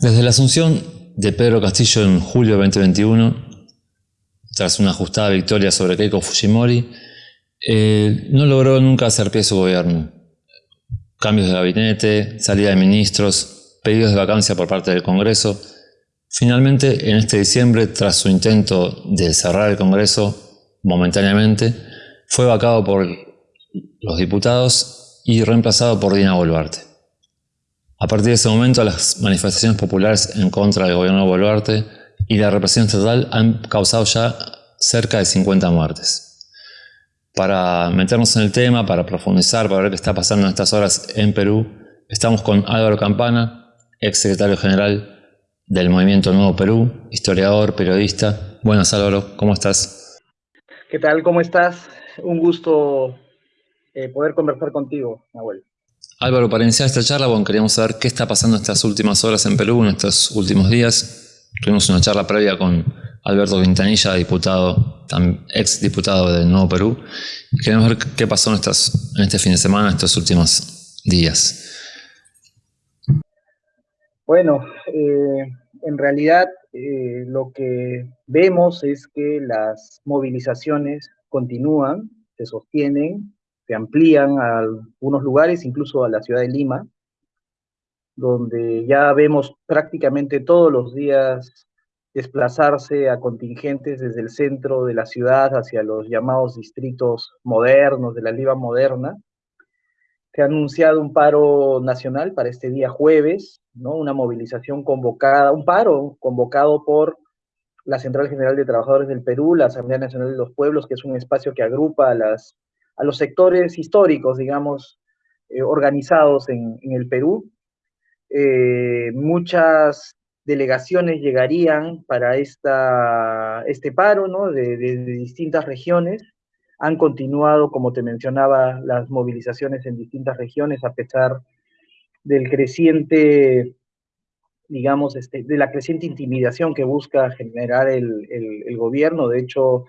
Desde la asunción de Pedro Castillo en julio de 2021, tras una ajustada victoria sobre Keiko Fujimori, eh, no logró nunca hacer pie su gobierno. Cambios de gabinete, salida de ministros, pedidos de vacancia por parte del Congreso. Finalmente, en este diciembre, tras su intento de cerrar el Congreso momentáneamente, fue vacado por los diputados y reemplazado por Dina Boluarte. A partir de ese momento, las manifestaciones populares en contra del gobierno de Boluarte y la represión estatal han causado ya cerca de 50 muertes. Para meternos en el tema, para profundizar, para ver qué está pasando en estas horas en Perú, estamos con Álvaro Campana, ex secretario general del Movimiento Nuevo Perú, historiador, periodista. Buenas Álvaro, ¿cómo estás? ¿Qué tal? ¿Cómo estás? Un gusto eh, poder conversar contigo, Nahuel. Álvaro, para iniciar esta charla, bueno, queríamos saber qué está pasando estas últimas horas en Perú, en estos últimos días. Tuvimos una charla previa con Alberto Quintanilla, diputado, ex diputado de Nuevo Perú. queremos ver qué pasó en, estas, en este fin de semana, estos últimos días. Bueno, eh, en realidad eh, lo que vemos es que las movilizaciones continúan, se sostienen, se amplían a algunos lugares, incluso a la ciudad de Lima, donde ya vemos prácticamente todos los días desplazarse a contingentes desde el centro de la ciudad hacia los llamados distritos modernos de la Lima moderna. Se ha anunciado un paro nacional para este día jueves, ¿no? una movilización convocada, un paro convocado por la Central General de Trabajadores del Perú, la Asamblea Nacional de los Pueblos, que es un espacio que agrupa a las a los sectores históricos, digamos, eh, organizados en, el Perú. Eh, muchas delegaciones llegarían para esta, este paro, ¿no? De, distintas regiones. Han continuado, como te mencionaba, las movilizaciones en distintas regiones a pesar del creciente, digamos, este, de la creciente intimidación que busca generar el, el gobierno. De hecho,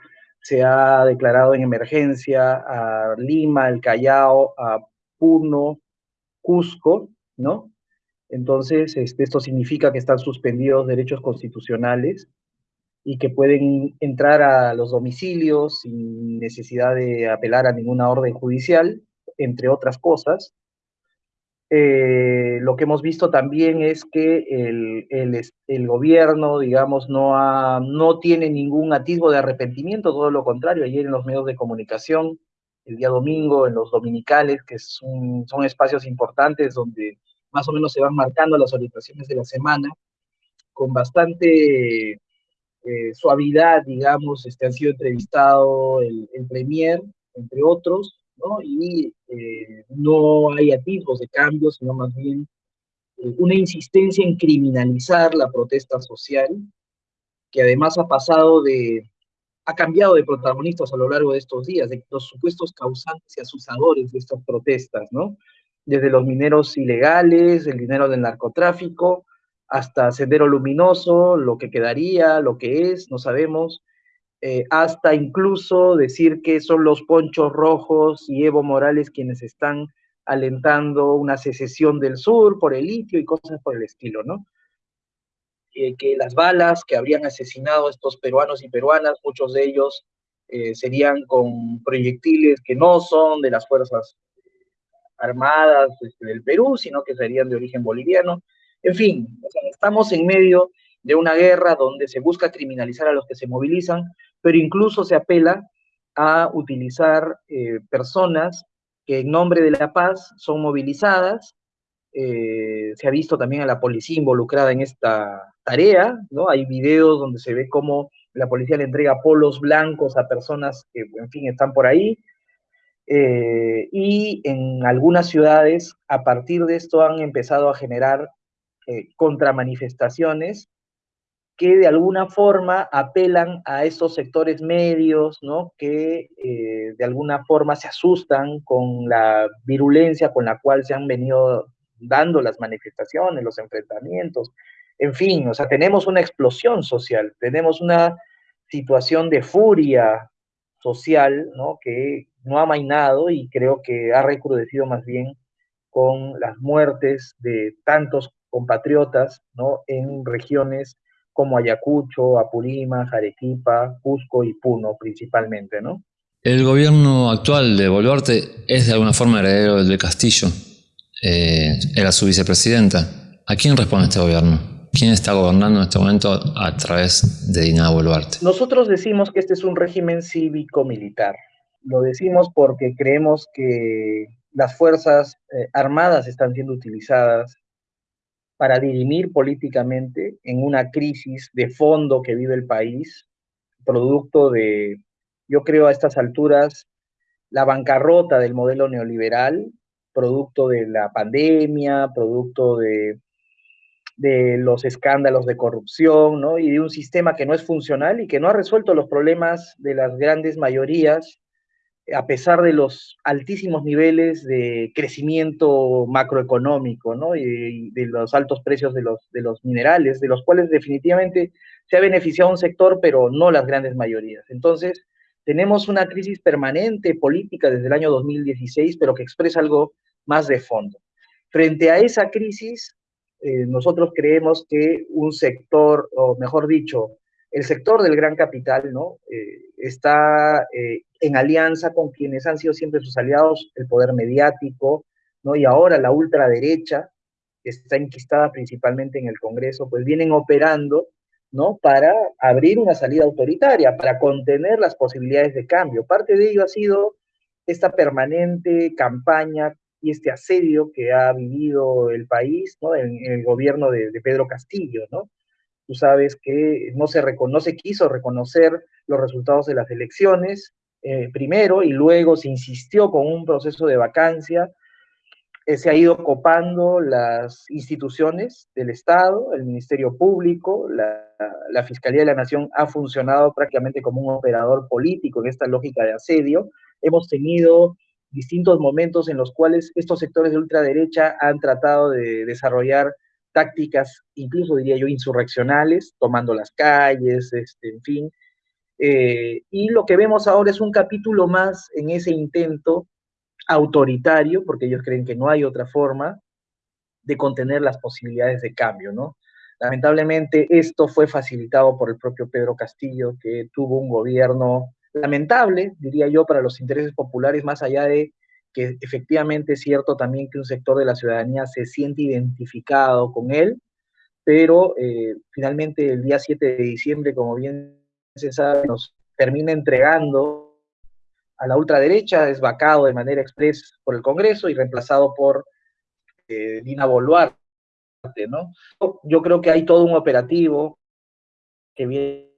se ha declarado en emergencia a Lima, el Callao, a Puno, Cusco, ¿no? Entonces, este, esto significa que están suspendidos derechos constitucionales y que pueden entrar a los domicilios sin necesidad de apelar a ninguna orden judicial, entre otras cosas. Eh, lo que hemos visto también es que el, el, gobierno, digamos, no, ha, no tiene ningún atisbo de arrepentimiento, todo lo contrario, ayer en los medios de comunicación, el día domingo, en los dominicales, que son espacios importantes donde más o menos se van marcando las orientaciones de la semana, con bastante eh, suavidad, digamos, este, han sido entrevistado el, el Premier, entre otros, y eh, no hay atisbos de cambio, sino más bien eh, una insistencia en criminalizar la protesta social, que además ha pasado de, ha cambiado de protagonistas a lo largo de estos días, de los supuestos causantes y asusadores de estas protestas, ¿no? Desde los mineros ilegales, el dinero del narcotráfico, hasta Sendero Luminoso, lo que quedaría, lo que es, no sabemos, eh, hasta incluso decir que son los ponchos rojos y Evo Morales quienes están alentando una secesión del sur por el litio y cosas por el estilo, ¿no? Eh, que las balas que habrían asesinado a estos peruanos y peruanas, muchos de ellos eh, serían con proyectiles que no son de las Fuerzas Armadas este, del Perú, sino que serían de origen boliviano. En fin, estamos en medio de una guerra donde se busca criminalizar a los que se movilizan, pero incluso se apela a utilizar eh, personas que en nombre de la paz son movilizadas. Eh, se ha visto también a la policía involucrada en esta tarea, ¿no? Hay videos donde se ve cómo la policía le entrega polos blancos a personas que, en fin, están por ahí. Eh, y en algunas ciudades, a partir de esto, han empezado a generar contramanifestaciones que de alguna forma apelan a esos sectores medios, ¿no? Que eh, de alguna forma se asustan con la virulencia con la cual se han venido dando las manifestaciones, los enfrentamientos. En fin, o sea, tenemos una explosión social, tenemos una situación de furia social, ¿no? Que no ha mainado y creo que ha recrudecido más bien con las muertes de tantos compatriotas ¿no? en regiones como Ayacucho, Apurímac, Arequipa, Cusco y Puno principalmente, ¿no? El gobierno actual de Boluarte es de alguna forma heredero del de Castillo. Eh, era su vicepresidenta. ¿A quién responde este gobierno? ¿Quién está gobernando en este momento a través de Dina Boluarte? Nosotros decimos que este es un régimen cívico-militar. Lo decimos porque creemos que las fuerzas eh, armadas están siendo utilizadas para dirimir políticamente en una crisis de fondo que vive el país, producto de, yo creo a estas alturas, la bancarrota del modelo neoliberal, producto de la pandemia, producto de, de los escándalos de corrupción, ¿no? Y de un sistema que no es funcional y que no ha resuelto los problemas de las grandes mayorías a pesar de los altísimos niveles de crecimiento macroeconómico, ¿no? Y de los altos precios de los, de los minerales, de los cuales definitivamente se ha beneficiado un sector, pero no las grandes mayorías. Entonces, tenemos una crisis permanente política desde el año 2016, pero que expresa algo más de fondo. Frente a esa crisis, eh, nosotros creemos que un sector, o mejor dicho, el sector del gran capital, ¿no? Eh, está eh, en alianza con quienes han sido siempre sus aliados, el poder mediático, ¿no? Y ahora la ultraderecha, que está enquistada principalmente en el Congreso, pues vienen operando, ¿no? Para abrir una salida autoritaria, para contener las posibilidades de cambio. Parte de ello ha sido esta permanente campaña y este asedio que ha vivido el país, ¿no? En, el gobierno de, de Pedro Castillo, ¿no? Tú sabes que no se, reconoce, quiso reconocer los resultados de las elecciones eh, primero y luego se insistió con un proceso de vacancia. Eh, se ha ido copando las instituciones del Estado, el Ministerio Público, la, la Fiscalía de la Nación ha funcionado prácticamente como un operador político en esta lógica de asedio. Hemos tenido distintos momentos en los cuales estos sectores de ultraderecha han tratado de desarrollar tácticas, incluso diría yo, insurreccionales, tomando las calles, este, en fin. Eh, y lo que vemos ahora es un capítulo más en ese intento autoritario, porque ellos creen que no hay otra forma de contener las posibilidades de cambio, ¿no? Lamentablemente esto fue facilitado por el propio Pedro Castillo, que tuvo un gobierno lamentable, diría yo, para los intereses populares, más allá de que efectivamente es cierto también que un sector de la ciudadanía se siente identificado con él, pero eh, finalmente el día 7 de diciembre, como bien sabe, nos termina entregando a la ultraderecha, es vacado de manera express por el Congreso y reemplazado por eh, Dina Boluarte, ¿no? Yo creo que hay todo un operativo que viene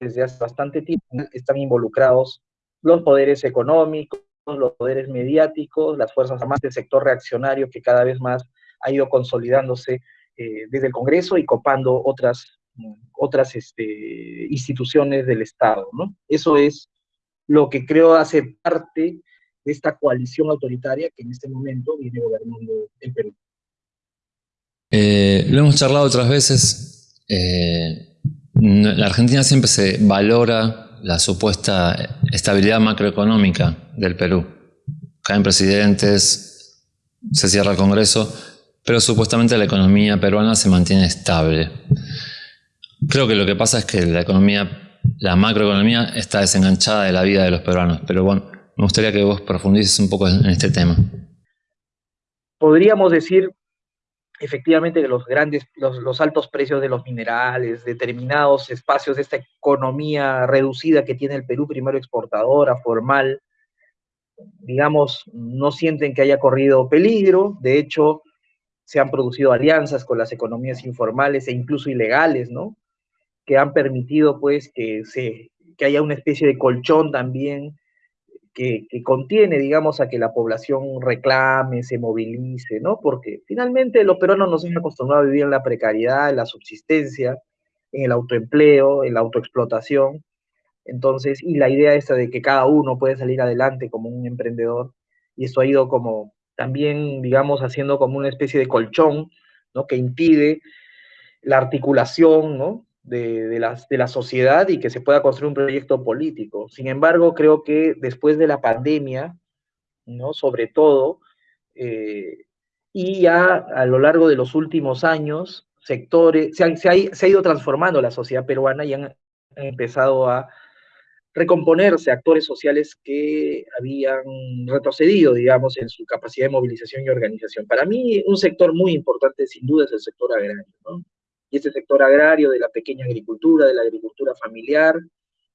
desde hace bastante tiempo, están involucrados los poderes económicos, los poderes mediáticos, las fuerzas armadas del sector reaccionario que cada vez más ha ido consolidándose eh, desde el Congreso y copando otras, otras este, instituciones del Estado. Eso es lo que creo hace parte de esta coalición autoritaria que en este momento viene gobernando el Perú. Eh, lo hemos charlado otras veces. Eh, la Argentina siempre se valora la supuesta estabilidad macroeconómica del Perú. Caen presidentes, se cierra el Congreso, pero supuestamente la economía peruana se mantiene estable. Creo que lo que pasa es que la economía, la macroeconomía está desenganchada de la vida de los peruanos, pero bueno, me gustaría que vos profundices un poco en este tema. Podríamos decir efectivamente que los grandes, los, altos precios de los minerales, determinados espacios de esta economía reducida que tiene el Perú, primero exportadora, formal, digamos, no sienten que haya corrido peligro, de hecho, se han producido alianzas con las economías informales e incluso ilegales, ¿no? Que han permitido, pues, que, se, que haya una especie de colchón también que, contiene, digamos, a que la población reclame, se movilice, ¿no? Porque finalmente los peruanos nos han acostumbrado a vivir en la precariedad, en la subsistencia, en el autoempleo, en la autoexplotación. Entonces, y la idea esta de que cada uno puede salir adelante como un emprendedor, y esto ha ido como también, digamos, haciendo como una especie de colchón, ¿no? Que impide la articulación, ¿no? De, la, sociedad y que se pueda construir un proyecto político. Sin embargo, creo que después de la pandemia, ¿no? sobre todo, eh, y ya a lo largo de los últimos años, sectores, se, ha, ido transformando la sociedad peruana y han empezado a recomponerse actores sociales que habían retrocedido, digamos, en su capacidad de movilización y organización. Para mí, un sector muy importante, sin duda, es el sector agrario, ¿no? Y este sector agrario de la pequeña agricultura, de la agricultura familiar,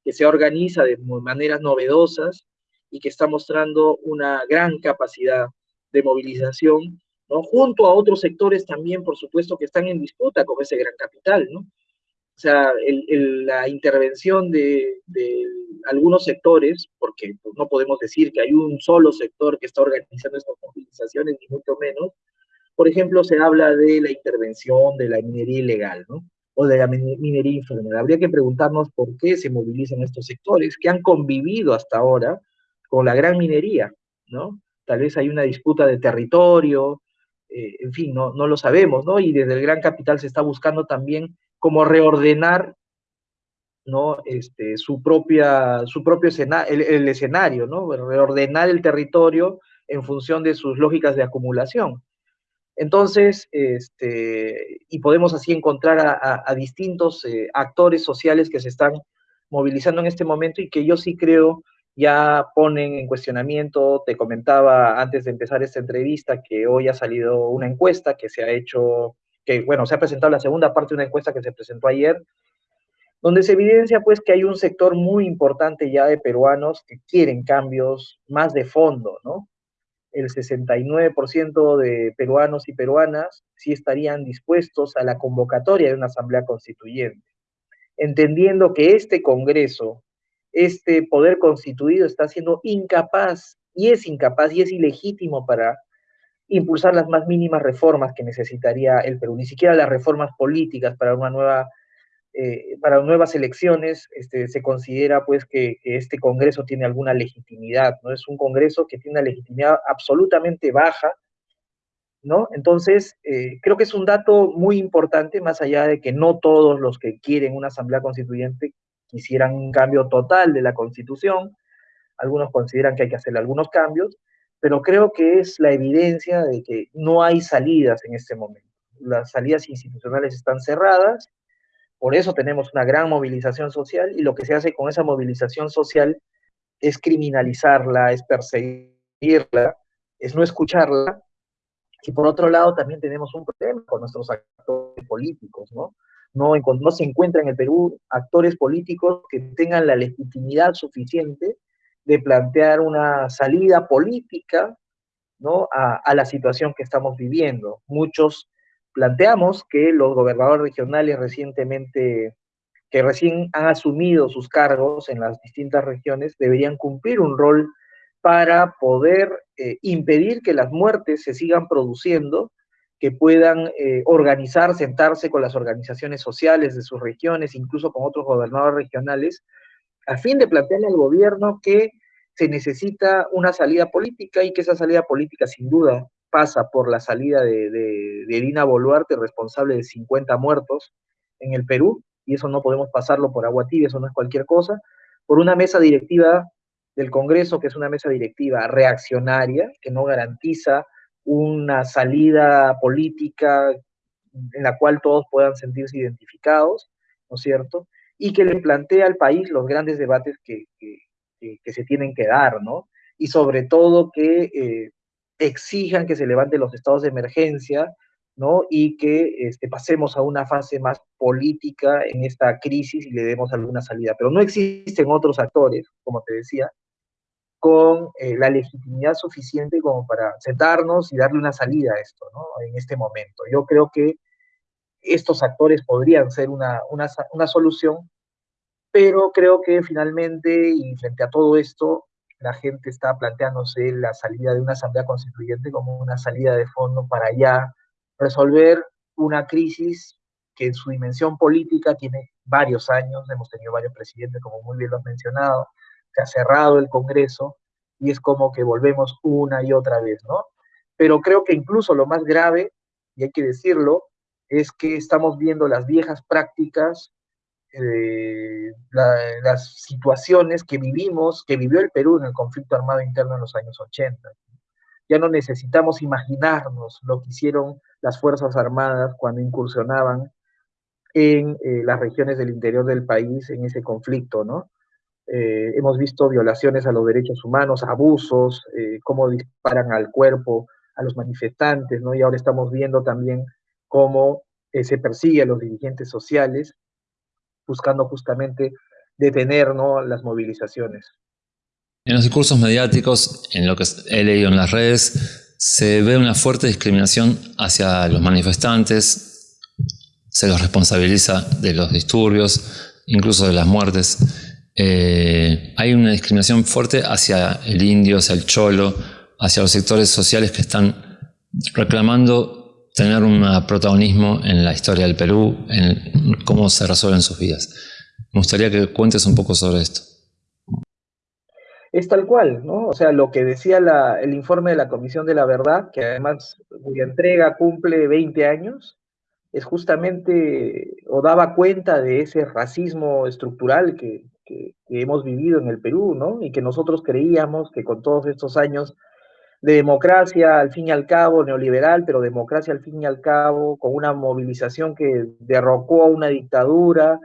que se organiza de maneras novedosas y que está mostrando una gran capacidad de movilización, ¿no? Junto a otros sectores también, por supuesto, que están en disputa con ese gran capital, ¿no? O sea, la intervención de, algunos sectores, porque no podemos decir que hay un solo sector que está organizando estas movilizaciones, ni mucho menos. Por ejemplo, se habla de la intervención de la minería ilegal, ¿no? O de la minería informal. Habría que preguntarnos por qué se movilizan estos sectores que han convivido hasta ahora con la gran minería, ¿no? Tal vez hay una disputa de territorio, eh, en fin, no, no lo sabemos, ¿no? Y desde el gran capital se está buscando también cómo reordenar ¿no? Este, su, propia, su propio escenario, el, escenario, ¿no? reordenar el territorio en función de sus lógicas de acumulación. Entonces, este, y podemos así encontrar a, distintos eh, actores sociales que se están movilizando en este momento y que yo sí creo ya ponen en cuestionamiento, te comentaba antes de empezar esta entrevista que hoy ha salido una encuesta que se ha hecho, que bueno, se ha presentado la segunda parte de una encuesta que se presentó ayer, donde se evidencia pues que hay un sector muy importante ya de peruanos que quieren cambios más de fondo, ¿no? El 69% de peruanos y peruanas sí estarían dispuestos a la convocatoria de una asamblea constituyente, entendiendo que este Congreso, este poder constituido está siendo incapaz, y es incapaz, y es ilegítimo para impulsar las más mínimas reformas que necesitaría el Perú, ni siquiera las reformas políticas para una nueva eh, para nuevas elecciones este, se considera pues que, este Congreso tiene alguna legitimidad, ¿no? Es un Congreso que tiene una legitimidad absolutamente baja, ¿no? Entonces, eh, creo que es un dato muy importante, más allá de que no todos los que quieren una asamblea constituyente quisieran un cambio total de la Constitución, algunos consideran que hay que hacer algunos cambios, pero creo que es la evidencia de que no hay salidas en este momento. Las salidas institucionales están cerradas, por eso tenemos una gran movilización social y lo que se hace con esa movilización social es criminalizarla, es perseguirla, es no escucharla. Y por otro lado también tenemos un problema con nuestros actores políticos, ¿no? No, se encuentran en el Perú actores políticos que tengan la legitimidad suficiente de plantear una salida política ¿no? a la situación que estamos viviendo. Muchos planteamos que los gobernadores regionales recientemente, que recién han asumido sus cargos en las distintas regiones, deberían cumplir un rol para poder eh, impedir que las muertes se sigan produciendo, que puedan eh, organizar, sentarse con las organizaciones sociales de sus regiones, incluso con otros gobernadores regionales, a fin de plantearle al gobierno que se necesita una salida política y que esa salida política sin duda pasa por la salida de, de, Dina Boluarte, responsable de 50 muertos en el Perú, y eso no podemos pasarlo por agua tibia, eso no es cualquier cosa, por una mesa directiva del Congreso, que es una mesa directiva reaccionaria, que no garantiza una salida política en la cual todos puedan sentirse identificados, ¿no es cierto? Y que le plantea al país los grandes debates que, que, se tienen que dar, ¿no? Y sobre todo que eh, exijan que se levanten los estados de emergencia, ¿no? Y que este, pasemos a una fase más política en esta crisis y le demos alguna salida. Pero no existen otros actores, como te decía, con eh, la legitimidad suficiente como para sentarnos y darle una salida a esto, ¿no? En este momento. Yo creo que estos actores podrían ser una, una, una solución, pero creo que finalmente, y frente a todo esto, la gente está planteándose la salida de una asamblea constituyente como una salida de fondo para ya resolver una crisis que en su dimensión política tiene varios años, hemos tenido varios presidentes, como muy bien lo has mencionado, se ha cerrado el Congreso y es como que volvemos una y otra vez, ¿no? Pero creo que incluso lo más grave, y hay que decirlo, es que estamos viendo las viejas prácticas eh, las situaciones que vivimos, que vivió el Perú en el conflicto armado interno en los años 80. ya no necesitamos imaginarnos lo que hicieron las Fuerzas Armadas cuando incursionaban en eh, las regiones del interior del país en ese conflicto, ¿no? Eh, hemos visto violaciones a los derechos humanos, abusos, cómo disparan al cuerpo a los manifestantes, ¿no? Y ahora estamos viendo también cómo se persigue a los dirigentes sociales, buscando justamente detener ¿no? las movilizaciones. En los discursos mediáticos, en lo que he leído en las redes, se ve una fuerte discriminación hacia los manifestantes, se los responsabiliza de los disturbios, incluso de las muertes. Eh, hay una discriminación fuerte hacia el indio, hacia el cholo, hacia los sectores sociales que están reclamando tener un protagonismo en la historia del Perú, en cómo se resuelven sus vidas. Me gustaría que cuentes un poco sobre esto es tal cual, ¿no? O sea, lo que decía el informe de la Comisión de la Verdad, que además cuya entrega cumple 20 años, es justamente, o daba cuenta de ese racismo estructural que, hemos vivido en el Perú, ¿no? Y que nosotros creíamos que con todos estos años de democracia, al fin y al cabo, neoliberal, pero democracia al fin y al cabo, con una movilización que derrocó a una dictadura,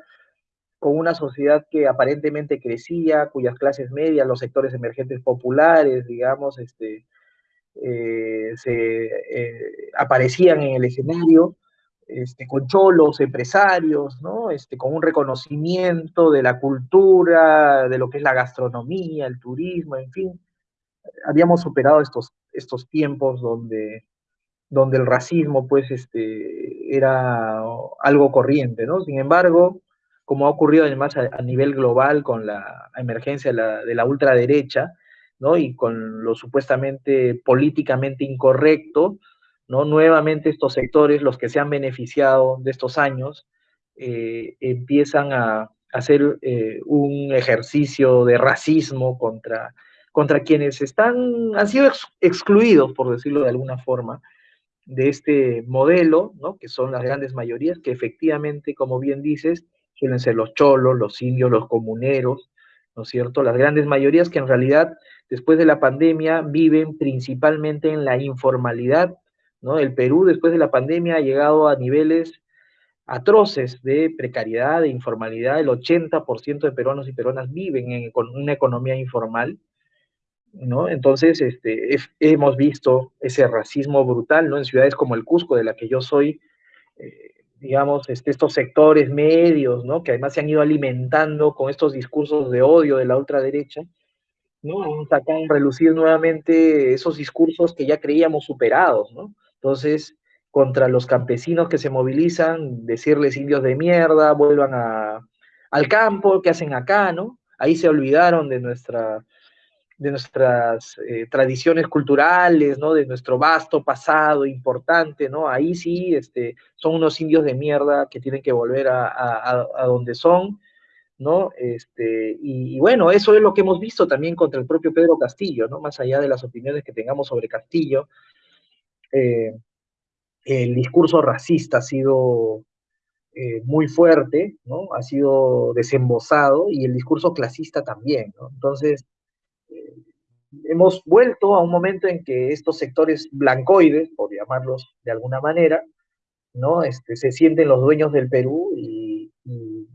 con una sociedad que aparentemente crecía, cuyas clases medias, los sectores emergentes populares, digamos, este, eh, se eh, aparecían en el escenario, este, con cholos, empresarios, ¿no? Este, con un reconocimiento de la cultura, de lo que es la gastronomía, el turismo, en fin. Habíamos superado estos, estos tiempos donde, donde el racismo, pues, este, era algo corriente, ¿no? Sin embargo, como ha ocurrido además a, nivel global con la emergencia de la, ultraderecha, ¿no? Y con lo supuestamente políticamente incorrecto, ¿no? Nuevamente estos sectores, los que se han beneficiado de estos años, eh, empiezan a, hacer eh, un ejercicio de racismo contra, contra quienes están, han sido excluidos, por decirlo de alguna forma, de este modelo, ¿no? que son las grandes mayorías, que efectivamente, como bien dices, suelen ser los cholos, los indios, los comuneros, ¿no es cierto? Las grandes mayorías que en realidad después de la pandemia viven principalmente en la informalidad, ¿no? El Perú después de la pandemia ha llegado a niveles atroces de precariedad, de informalidad, el 80% de peruanos y peruanas viven con una economía informal, ¿no? Entonces, este, hemos visto ese racismo brutal, ¿no? En ciudades como el Cusco, de la que yo soy, eh, digamos, este, estos sectores medios, ¿no? Que además se han ido alimentando con estos discursos de odio de la ultraderecha, ¿no? Han sacado relucir nuevamente esos discursos que ya creíamos superados, ¿no? Entonces, contra los campesinos que se movilizan, decirles indios de mierda, vuelvan a, al campo, ¿qué hacen acá, no? Ahí se olvidaron de nuestra de nuestras eh, tradiciones culturales, ¿no? De nuestro vasto pasado importante, ¿no? Ahí sí, este, son unos indios de mierda que tienen que volver a, donde son, ¿no? Este, y, bueno, eso es lo que hemos visto también contra el propio Pedro Castillo, ¿no? Más allá de las opiniones que tengamos sobre Castillo, eh, el discurso racista ha sido eh, muy fuerte, ¿no? Ha sido desembosado y el discurso clasista también, ¿no? Entonces, hemos vuelto a un momento en que estos sectores blancoides, por llamarlos de alguna manera, ¿no? Este, se sienten los dueños del Perú y,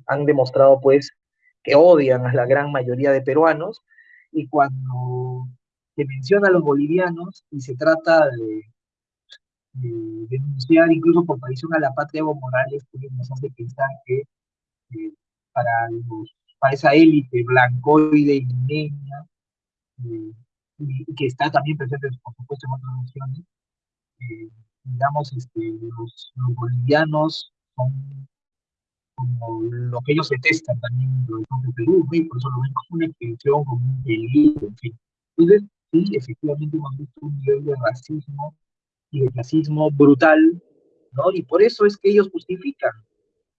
han demostrado pues que odian a la gran mayoría de peruanos y cuando se menciona a los bolivianos y se trata de, denunciar incluso por traición a la patria Evo Morales, pues nos hace pensar que eh, para, para esa élite blancoide y niña, y, que está también presente, por supuesto, en otras naciones. Eh, digamos, este, los, bolivianos son como lo que ellos detestan también lo de Perú, y por eso lo ven como una extensión, como un peligro, en fin. Entonces, sí, efectivamente hemos visto un nivel de racismo y de racismo brutal, ¿no? Y por eso es que ellos justifican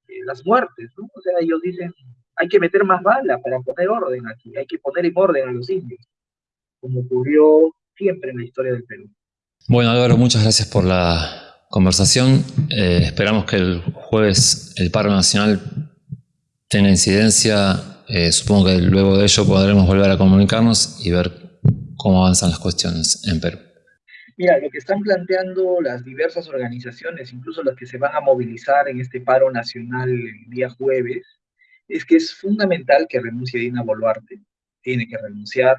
eh, las muertes, ¿no? O sea, ellos dicen, hay que meter más bala para poner orden aquí, hay que poner en orden a los indios como ocurrió siempre en la historia del Perú. Bueno, Álvaro, muchas gracias por la conversación. Eh, esperamos que el jueves el paro nacional tenga incidencia. Eh, supongo que luego de ello podremos volver a comunicarnos y ver cómo avanzan las cuestiones en Perú. Mira, lo que están planteando las diversas organizaciones, incluso las que se van a movilizar en este paro nacional el día jueves, es que es fundamental que renuncie Dina Boluarte. Tiene que renunciar.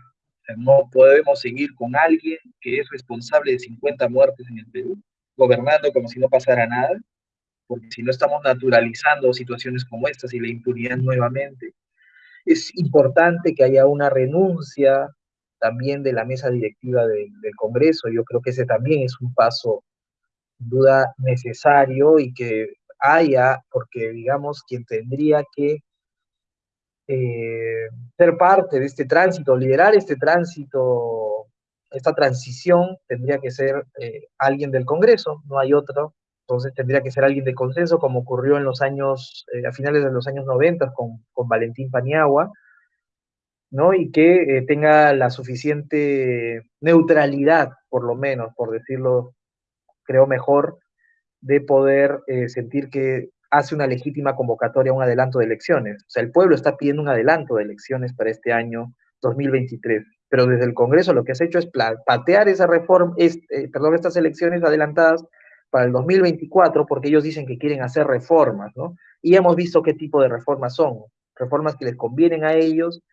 No podemos seguir con alguien que es responsable de 50 muertes en el Perú, gobernando como si no pasara nada, porque si no estamos naturalizando situaciones como estas y la impunidad nuevamente, es importante que haya una renuncia también de la mesa directiva del Congreso. Yo creo que ese también es un paso, sin duda, necesario y que haya, porque digamos, quien tendría que eh, ser parte de este tránsito, liderar este tránsito, esta transición, tendría que ser eh, alguien del Congreso, no hay otro. Entonces tendría que ser alguien de consenso, como ocurrió en los años, eh, a finales de los años 90 con, con Valentín Paniagua, ¿no? Y que tenga la suficiente neutralidad, por lo menos, por decirlo, creo mejor, de poder sentir que hace una legítima convocatoria, un adelanto de elecciones. O sea, el pueblo está pidiendo un adelanto de elecciones para este año 2023, pero desde el Congreso lo que se ha hecho es patear esa reforma, este, perdón, estas elecciones adelantadas para el 2024, porque ellos dicen que quieren hacer reformas, ¿no? Y hemos visto qué tipo de reformas son, reformas que les convienen a ellos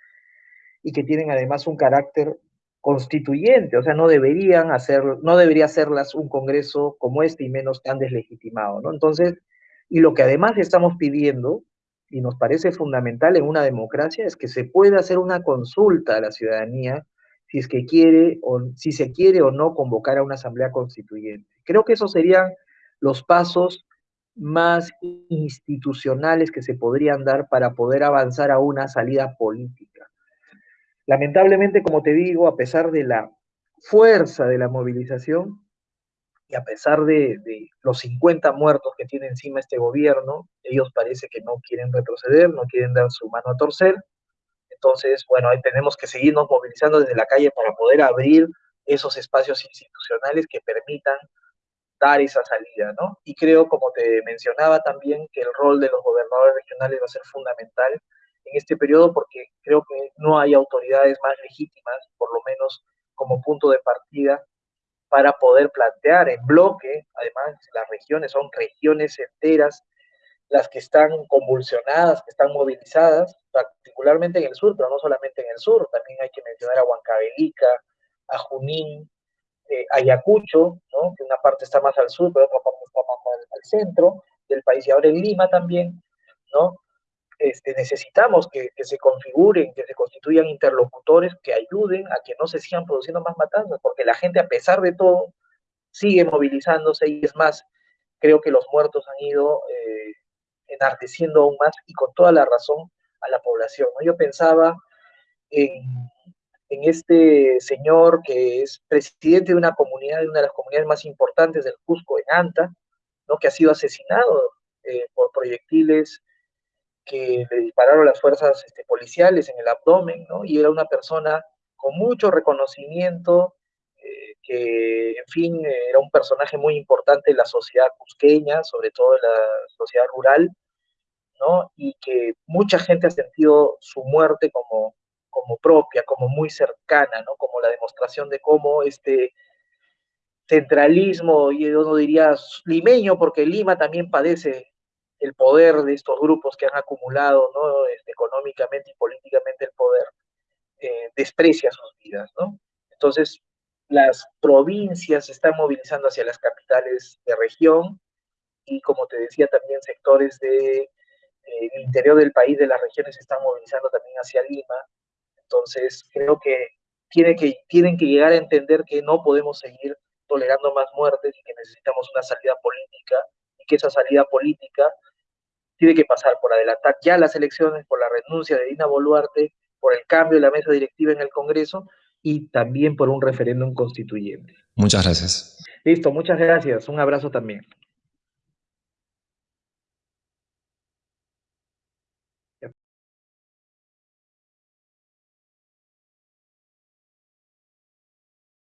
y que tienen además un carácter constituyente, o sea, no deberían hacer, no debería hacerlas un Congreso como este y menos tan deslegitimado, ¿no? Entonces, y lo que además estamos pidiendo, y nos parece fundamental en una democracia, es que se pueda hacer una consulta a la ciudadanía si es que quiere o si se quiere o no convocar a una asamblea constituyente. Creo que esos serían los pasos más institucionales que se podrían dar para poder avanzar a una salida política. Lamentablemente, como te digo, a pesar de la fuerza de la movilización, y a pesar de, los 50 muertos que tiene encima este gobierno, ellos parece que no quieren retroceder, no quieren dar su mano a torcer. Entonces, bueno, ahí tenemos que seguirnos movilizando desde la calle para poder abrir esos espacios institucionales que permitan dar esa salida, ¿no? Y creo, como te mencionaba también, que el rol de los gobernadores regionales va a ser fundamental en este periodo porque creo que no hay autoridades más legítimas, por lo menos como punto de partida, para poder plantear en bloque, además las regiones son regiones enteras las que están convulsionadas, que están movilizadas, particularmente en el sur, pero no solamente en el sur, también hay que mencionar a Huancavelica, a Junín, eh, Ayacucho, ¿no? que una parte está más al sur, pero otra parte está más al, centro del país, y ahora en Lima también, ¿no? Este, necesitamos que, se configuren, que se constituyan interlocutores que ayuden a que no se sigan produciendo más matanzas, porque la gente, a pesar de todo, sigue movilizándose y es más, creo que los muertos han ido eh, enardeciendo aún más y con toda la razón a la población. Yo pensaba en, en, este señor que es presidente de una comunidad, de una de las comunidades más importantes del Cusco, en Anta, ¿no? que ha sido asesinado eh, por proyectiles que le dispararon las fuerzas este, policiales en el abdomen, ¿no? Y era una persona con mucho reconocimiento, eh, que, en fin, era un personaje muy importante en la sociedad cusqueña, sobre todo en la sociedad rural, ¿no? Y que mucha gente ha sentido su muerte como, como propia, como muy cercana, ¿no? Como la demostración de cómo este centralismo, y yo no diría limeño, porque Lima también padece el poder de estos grupos que han acumulado ¿no? Este, económicamente y políticamente el poder, eh, desprecia sus vidas. ¿no? Entonces, las provincias se están movilizando hacia las capitales de región y, como te decía, también sectores del de, eh, interior del país, de las regiones, se están movilizando también hacia Lima. Entonces, creo que, tiene que tienen que llegar a entender que no podemos seguir tolerando más muertes y que necesitamos una salida política y que esa salida política tiene que pasar por adelantar ya las elecciones, por la renuncia de Dina Boluarte, por el cambio de la mesa directiva en el Congreso y también por un referéndum constituyente. Muchas gracias. Listo, muchas gracias. Un abrazo también.